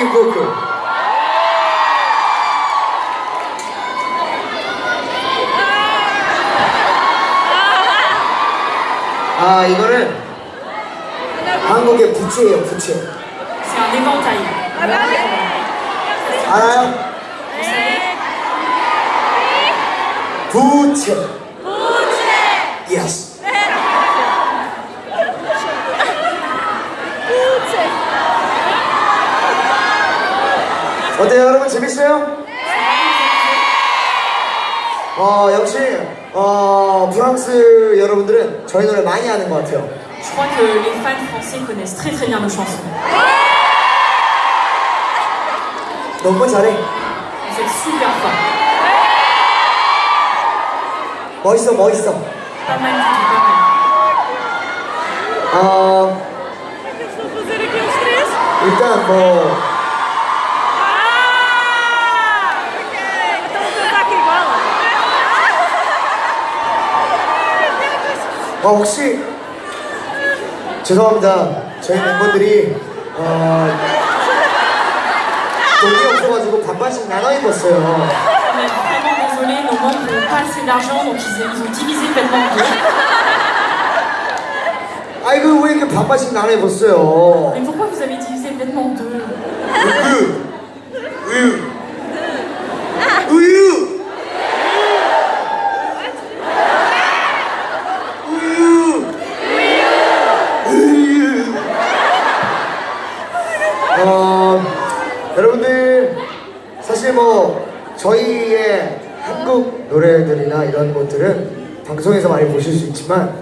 lead vocal. 아 이거는 한국의 부채예요 부채. 알아요? 부채 Yes 어때요 여러분 재밌어요? 어 역시 어 프랑스 여러분들은 저희 노래 많이 아는 것 같아요 Je crois que les fans français connaissent très très bien nos chansons. 너무 잘해 Vous êtes super forts. 멋있어 멋있어 Pas mal du tout, pas mal. 어? 일단 뭐 어, 혹시 죄송합니다. 저희 멤버들이 어, 돈이 없어가지고 반반씩 나눠 입었어요. On est vraiment désolé, nos membres n'ont pas assez d'argent, donc ils, ils ont divisé le vêtement en deux. 아이고 왜 이렇게 반반씩 나눠 입었어요? Mais pourquoi vous avez divisé le vêtement en deux 우유, 우유, 우유, 우유, 우유. 어, 여러분들 사실 뭐 저희의 한국 노래들이나 이런 것들은 방송에서 많이 보실 수 있지만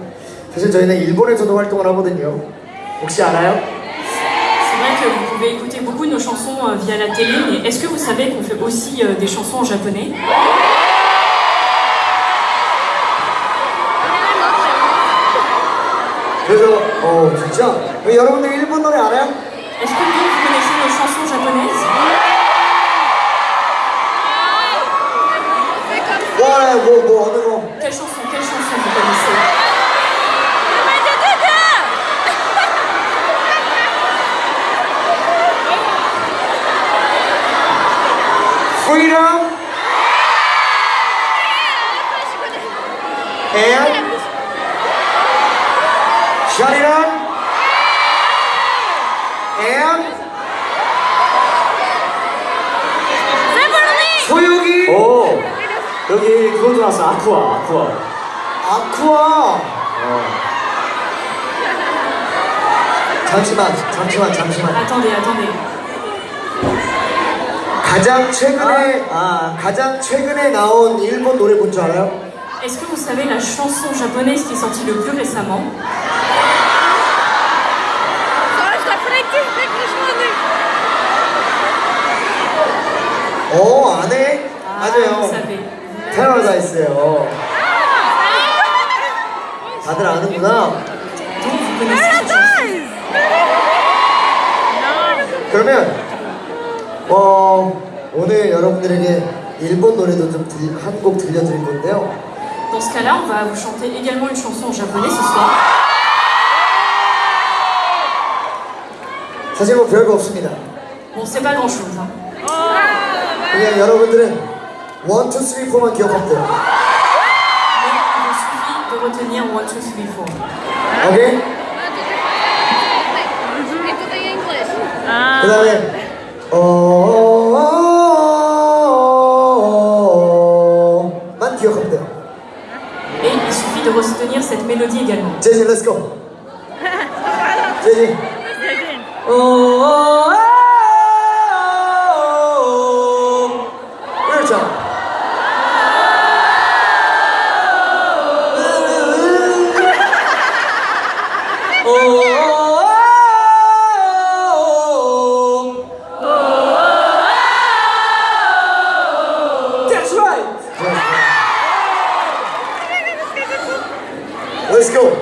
사실 저희는 일본에서도 활동을 하거든요. 혹시 알아요? Vous pouvez écouter beaucoup de nos chansons euh, via la télé, mais est-ce que vous savez qu'on fait aussi euh, des chansons en japonais 어? Est-ce que vous connaissez nos chansons japonaises 와, 뭐, 뭐 어느 거? Quelle chanson, quelle chanson vous connaissez Freedom and Shut it on and 소유기 오 여기 그거 들어왔어 아쿠아 아쿠아 아쿠아 잠시만 잠시만 잠시만 Attendez, attendez. 가장 최근에 아 가장 최근에 나온 일본 노래 뭔 줄 알아요? Est-ce que vous savez la chanson japonaise qui est sortie le plus récemment. 어 안해? Ah, vous 맞아요 savez. 패러다이스예요 다들 아는구나. 그러면 어 오늘 여러분들에게 일본 노래도 좀 한 곡 들려드릴 건데요 Dans ce cas-là, on va vous chanter également une chanson en japonais ce soir. 사실 뭐 별거 없습니다 Bon, c'est pas grand-chose. hein. 그냥 여러분들은 1, 2, 3, 4만 기억하면 돼요 Mais il vous suffit de retenir 1, 2, 3, 4. 오케이? Ah. 그 다음에 어 Il suffit de retenir cette mélodie également. Let's go. JJ. oh. oh, oh. Oh, oh, oh. Let's go.